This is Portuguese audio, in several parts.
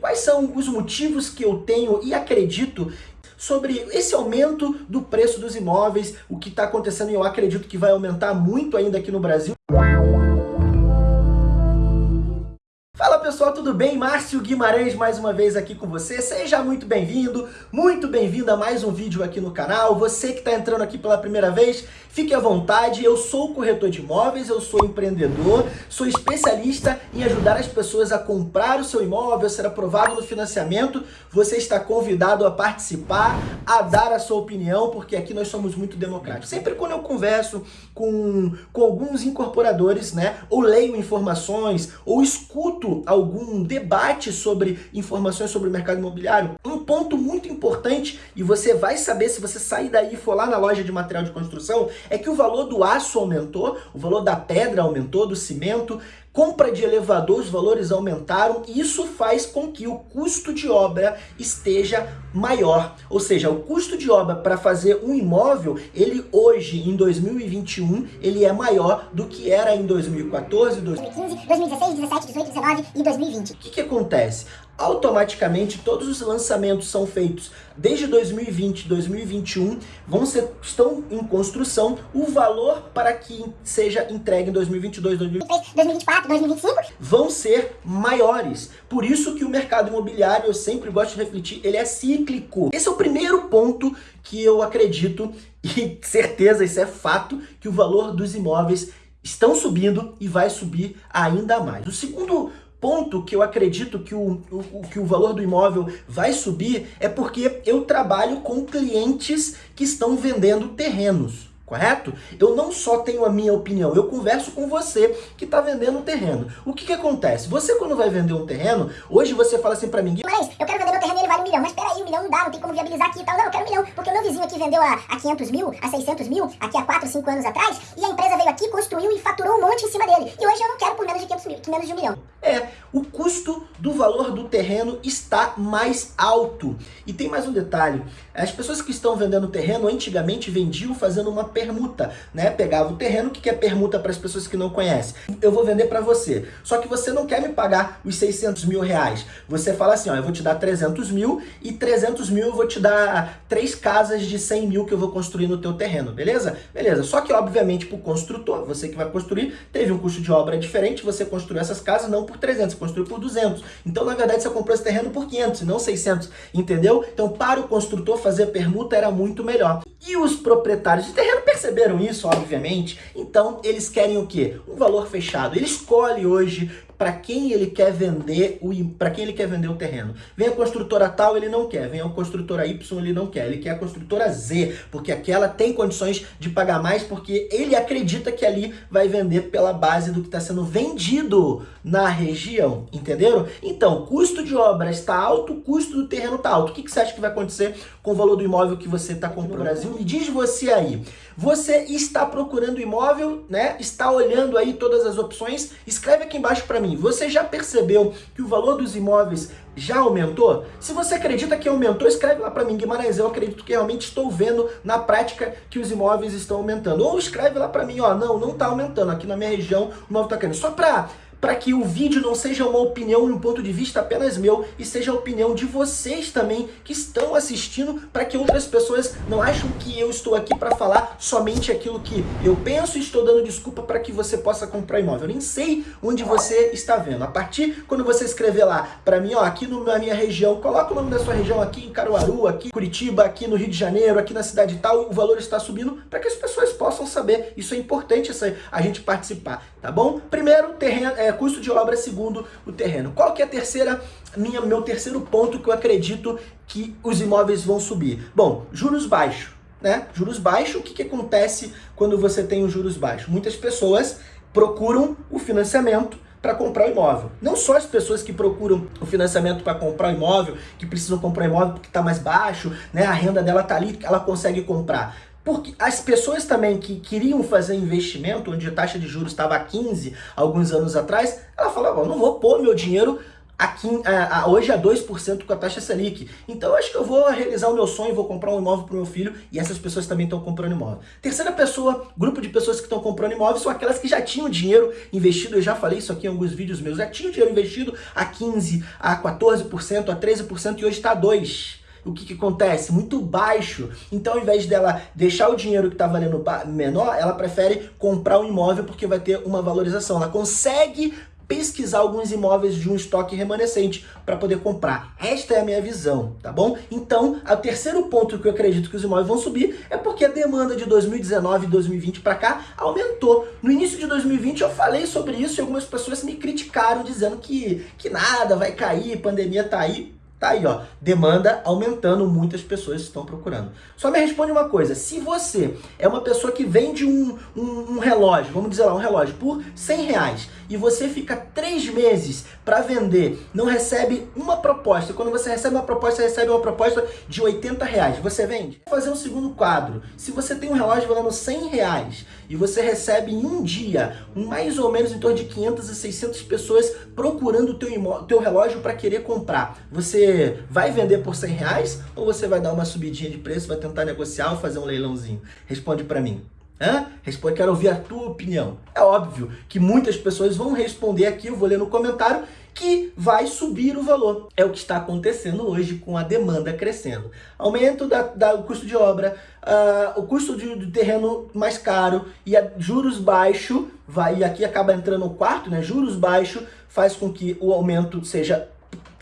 quais são os motivos que eu tenho e acredito sobre esse aumento do preço dos imóveis, o que está acontecendo e eu acredito que vai aumentar muito ainda aqui no Brasil. Pessoal, tudo bem? Márcio Guimarães mais uma vez aqui com você. Seja muito bem-vindo, muito bem-vindo a mais um vídeo aqui no canal. Você que está entrando aqui pela primeira vez, fique à vontade. Eu sou corretor de imóveis, eu sou empreendedor, sou especialista em ajudar as pessoas a comprar o seu imóvel, ser aprovado no financiamento. Você está convidado a participar, a dar a sua opinião, porque aqui nós somos muito democráticos. Sempre quando eu converso com, com alguns incorporadores, né, ou leio informações, ou escuto algum debate sobre informações sobre o mercado imobiliário, um ponto muito importante, e você vai saber se você sair daí e for lá na loja de material de construção, é que o valor do aço aumentou, o valor da pedra aumentou, do cimento, compra de elevador, os valores aumentaram e isso faz com que o custo de obra esteja maior. Ou seja, o custo de obra para fazer um imóvel, ele hoje, em 2021, ele é maior do que era em 2014, 2015, 2016, 17, 18, 19 e 2020. O que, que acontece? Automaticamente todos os lançamentos são feitos desde 2020, 2021, vão ser, estão em construção, o valor para que seja entregue em 2022, 2023, 2024, 2025 vão ser maiores. Por isso que o mercado imobiliário, eu sempre gosto de refletir, ele é cíclico. Esse é o primeiro ponto que eu acredito e certeza, isso é fato, que o valor dos imóveis estão subindo e vai subir ainda mais. O segundo ponto que eu acredito que o, o, que o valor do imóvel vai subir é porque eu trabalho com clientes que estão vendendo terrenos correto? Eu não só tenho a minha opinião, eu converso com você que está vendendo um terreno. O que que acontece? Você quando vai vender um terreno, hoje você fala assim para mim... Mas eu quero vender meu terreno e ele vale um milhão. Mas peraí, um milhão não dá, não tem como viabilizar aqui e tal. Não, eu quero um milhão, porque o meu vizinho aqui vendeu a, a 500 mil, a 600 mil, aqui há 4, 5 anos atrás, e a empresa veio aqui, construiu e faturou um monte em cima dele. E hoje eu não quero por menos de 500 mil, menos de um milhão. É, o custo do valor do terreno está mais alto. E tem mais um detalhe, as pessoas que estão vendendo terreno antigamente vendiam fazendo uma permuta, né? Pegava o terreno, o que é permuta para as pessoas que não conhecem? Eu vou vender para você. Só que você não quer me pagar os 600 mil reais. Você fala assim, ó, eu vou te dar 300 mil e 300 mil eu vou te dar três casas de 100 mil que eu vou construir no teu terreno, beleza? Beleza. Só que, obviamente, para o construtor, você que vai construir, teve um custo de obra diferente, você construiu essas casas não por 300, você construiu por 200. Então, na verdade, você comprou esse terreno por 500 e não 600, entendeu? Então, para o construtor fazer permuta era muito melhor. E os proprietários de terreno perceberam isso, obviamente, então eles querem o quê? Um valor fechado. Ele escolhe hoje para quem ele quer vender o para quem ele quer vender o terreno. Vem a construtora tal, ele não quer. Vem a construtora Y, ele não quer. Ele quer a construtora Z, porque aquela tem condições de pagar mais, porque ele acredita que ali vai vender pela base do que está sendo vendido na região, entenderam? Então, custo de obra está alto, custo do terreno está alto. O que, que você acha que vai acontecer com o valor do imóvel que você está comprando no Brasil? Me diz você aí. Você está procurando imóvel, né? Está olhando aí todas as opções? Escreve aqui embaixo para mim você já percebeu que o valor dos imóveis já aumentou? Se você acredita que aumentou, escreve lá para mim, Guimarães, eu acredito que realmente estou vendo na prática que os imóveis estão aumentando. Ou escreve lá para mim, ó, não, não está aumentando, aqui na minha região o imóvel está caindo. Só para para que o vídeo não seja uma opinião e um ponto de vista apenas meu, e seja a opinião de vocês também que estão assistindo, para que outras pessoas não achem que eu estou aqui para falar somente aquilo que eu penso e estou dando desculpa para que você possa comprar imóvel. Eu nem sei onde você está vendo. A partir quando você escrever lá para mim, ó, aqui na minha região, coloca o nome da sua região aqui em Caruaru, aqui em Curitiba, aqui no Rio de Janeiro, aqui na cidade tal, o valor está subindo para que as pessoas possam saber. Isso é importante essa, a gente participar, tá bom? Primeiro, terreno, é, custo de obra segundo o terreno. Qual que é a terceira, minha, meu terceiro ponto que eu acredito que os imóveis vão subir? Bom, juros baixos. Né? Juros baixos, o que, que acontece quando você tem os juros baixos? Muitas pessoas procuram o financiamento para comprar o imóvel. Não só as pessoas que procuram o financiamento para comprar o imóvel, que precisam comprar o imóvel porque está mais baixo, né? a renda dela está ali, ela consegue comprar. Porque as pessoas também que queriam fazer investimento, onde a taxa de juros estava a 15 alguns anos atrás, ela falava, não vou pôr meu dinheiro aqui, a, a, hoje a 2% com a taxa Selic. Então eu acho que eu vou realizar o meu sonho, vou comprar um imóvel para o meu filho e essas pessoas também estão comprando imóvel. Terceira pessoa, grupo de pessoas que estão comprando imóveis são aquelas que já tinham dinheiro investido, eu já falei isso aqui em alguns vídeos meus, já tinham dinheiro investido a 15%, a 14%, a 13% e hoje está a 2% o que, que, acontece? Muito baixo. Então, ao invés dela deixar o dinheiro que está valendo menor, ela prefere comprar um imóvel porque vai ter uma valorização. Ela consegue pesquisar alguns imóveis de um estoque remanescente para poder comprar. Esta é a minha visão, tá bom? Então, o terceiro ponto que eu acredito que os imóveis vão subir é porque a demanda de 2019 e 2020 para cá aumentou. No início de 2020 eu falei sobre isso e algumas pessoas me criticaram dizendo que, que nada, vai cair, pandemia tá aí. Tá aí, ó, demanda aumentando, muitas pessoas estão procurando. Só me responde uma coisa, se você é uma pessoa que vende um, um, um relógio, vamos dizer lá, um relógio por 100 reais, e você fica três meses para vender, não recebe uma proposta, quando você recebe uma proposta, você recebe uma proposta de 80 reais, você vende? Vou fazer um segundo quadro, se você tem um relógio valendo 100 reais, e você recebe em um dia, mais ou menos em torno de 500 a 600 pessoas procurando o teu, teu relógio para querer comprar, você vai vender por 100 reais ou você vai dar uma subidinha de preço, vai tentar negociar ou fazer um leilãozinho? Responde para mim. Hã? Responde, quero ouvir a tua opinião. É óbvio que muitas pessoas vão responder aqui, eu vou ler no comentário, que vai subir o valor. É o que está acontecendo hoje com a demanda crescendo. Aumento da, da do custo de obra, uh, o custo de, do terreno mais caro e a, juros baixos, vai, e aqui acaba entrando o quarto, né? Juros baixos faz com que o aumento seja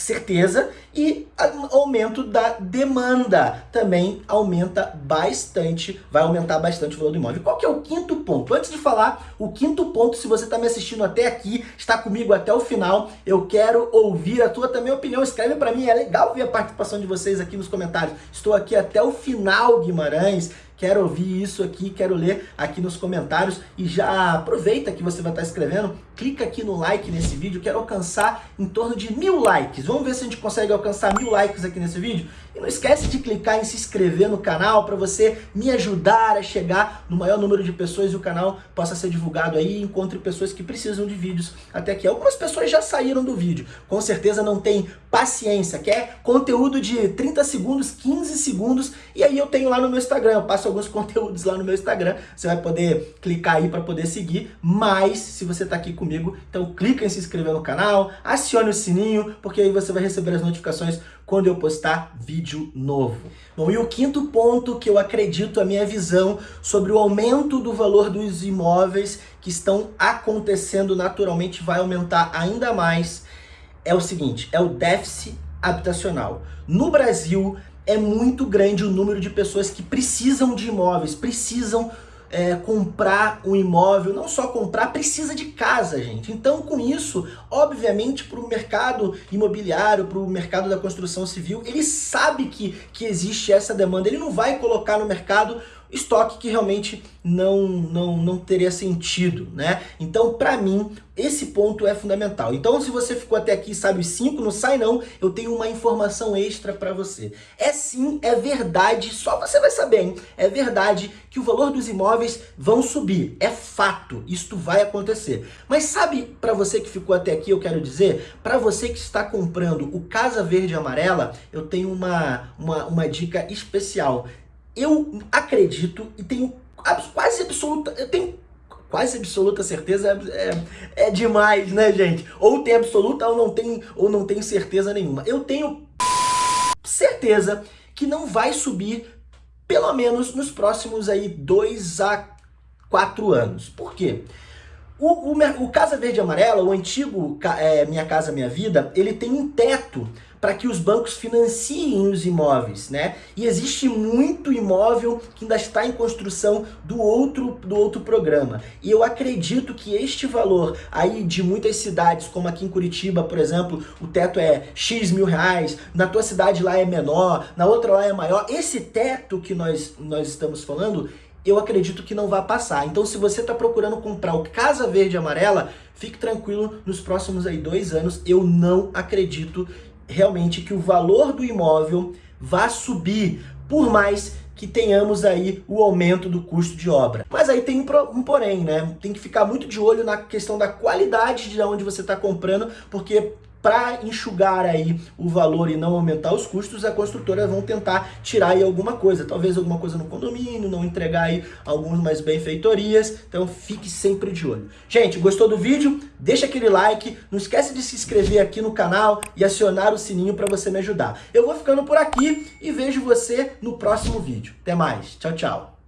certeza, e aumento da demanda também aumenta bastante, vai aumentar bastante o valor do imóvel. Qual que é o quinto ponto? Antes de falar o quinto ponto, se você está me assistindo até aqui, está comigo até o final, eu quero ouvir a tua também opinião, escreve para mim, é legal ver a participação de vocês aqui nos comentários. Estou aqui até o final, Guimarães, quero ouvir isso aqui, quero ler aqui nos comentários e já aproveita que você vai estar escrevendo, clica aqui no like nesse vídeo, quero alcançar em torno de mil likes, vamos ver se a gente consegue alcançar mil likes aqui nesse vídeo? E não esquece de clicar em se inscrever no canal para você me ajudar a chegar no maior número de pessoas e o canal possa ser divulgado aí encontre pessoas que precisam de vídeos até aqui. Algumas pessoas já saíram do vídeo, com certeza não tem paciência, quer conteúdo de 30 segundos, 15 segundos, e aí eu tenho lá no meu Instagram, eu passo alguns conteúdos lá no meu Instagram, você vai poder clicar aí para poder seguir, mas se você está aqui comigo, então clica em se inscrever no canal, acione o sininho, porque aí você vai receber as notificações quando eu postar vídeo novo. Bom, e o quinto ponto que eu acredito, a minha visão sobre o aumento do valor dos imóveis que estão acontecendo naturalmente, vai aumentar ainda mais, é o seguinte, é o déficit habitacional. No Brasil, é muito grande o número de pessoas que precisam de imóveis, precisam é, comprar um imóvel, não só comprar, precisa de casa, gente. Então, com isso, obviamente, para o mercado imobiliário, para o mercado da construção civil, ele sabe que, que existe essa demanda. Ele não vai colocar no mercado estoque que realmente não, não, não teria sentido, né? Então, para mim, esse ponto é fundamental. Então, se você ficou até aqui sabe os 5, não sai não, eu tenho uma informação extra para você. É sim, é verdade, só você vai saber, hein? É verdade que o valor dos imóveis vão subir, é fato, isto vai acontecer. Mas sabe, para você que ficou até aqui, eu quero dizer, para você que está comprando o Casa Verde Amarela, eu tenho uma, uma, uma dica especial eu acredito e tenho quase absoluta, eu tenho quase absoluta certeza é, é, demais, né, gente? Ou tem absoluta ou não tem, ou não tem certeza nenhuma. Eu tenho certeza que não vai subir pelo menos nos próximos aí dois a quatro anos. Por quê? O, o, o Casa Verde e Amarela, o antigo é, Minha Casa Minha Vida, ele tem um teto para que os bancos financiem os imóveis, né? E existe muito imóvel que ainda está em construção do outro, do outro programa. E eu acredito que este valor aí de muitas cidades, como aqui em Curitiba, por exemplo, o teto é X mil reais, na tua cidade lá é menor, na outra lá é maior. Esse teto que nós, nós estamos falando, eu acredito que não vai passar. Então, se você está procurando comprar o Casa Verde Amarela, fique tranquilo, nos próximos aí dois anos, eu não acredito realmente que o valor do imóvel vá subir, por mais que tenhamos aí o aumento do custo de obra. Mas aí tem um, porém, né? Tem que ficar muito de olho na questão da qualidade de onde você está comprando, porque para enxugar aí o valor e não aumentar os custos, a construtora vão tentar tirar aí alguma coisa, talvez alguma coisa no condomínio, não entregar aí algumas benfeitorias, então fique sempre de olho. Gente, gostou do vídeo? Deixa aquele like, não esquece de se inscrever aqui no canal e acionar o sininho para você me ajudar. Eu vou ficando por aqui e vejo você no próximo vídeo. Até mais, tchau, tchau.